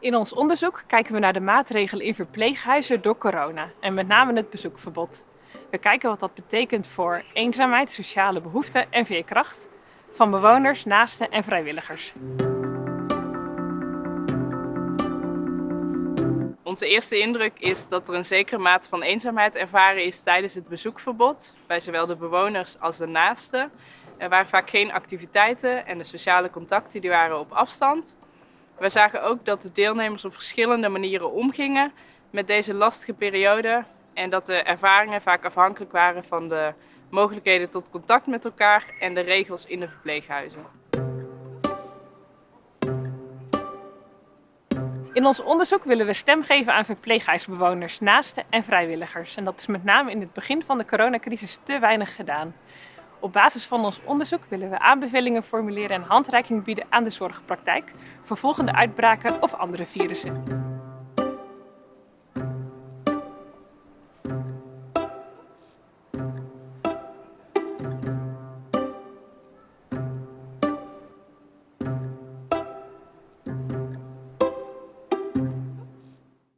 In ons onderzoek kijken we naar de maatregelen in verpleeghuizen door corona en met name het bezoekverbod. We kijken wat dat betekent voor eenzaamheid, sociale behoeften en veerkracht van bewoners, naasten en vrijwilligers. Onze eerste indruk is dat er een zekere mate van eenzaamheid ervaren is tijdens het bezoekverbod bij zowel de bewoners als de naasten. Er waren vaak geen activiteiten en de sociale contacten die waren op afstand. We zagen ook dat de deelnemers op verschillende manieren omgingen met deze lastige periode en dat de ervaringen vaak afhankelijk waren van de mogelijkheden tot contact met elkaar en de regels in de verpleeghuizen. In ons onderzoek willen we stem geven aan verpleeghuisbewoners, naasten en vrijwilligers. En dat is met name in het begin van de coronacrisis te weinig gedaan. Op basis van ons onderzoek willen we aanbevelingen formuleren en handreiking bieden aan de zorgpraktijk voor volgende uitbraken of andere virussen.